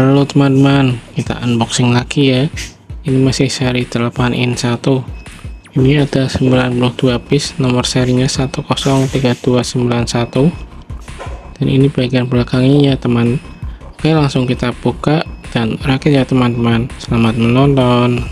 Halo teman-teman, kita unboxing lagi ya. Ini masih seri 8 in 1. Ini ada 92 piece, nomor serinya 103291. Dan ini bagian belakangnya ya teman. Oke, langsung kita buka dan rakit ya teman-teman. Selamat menonton.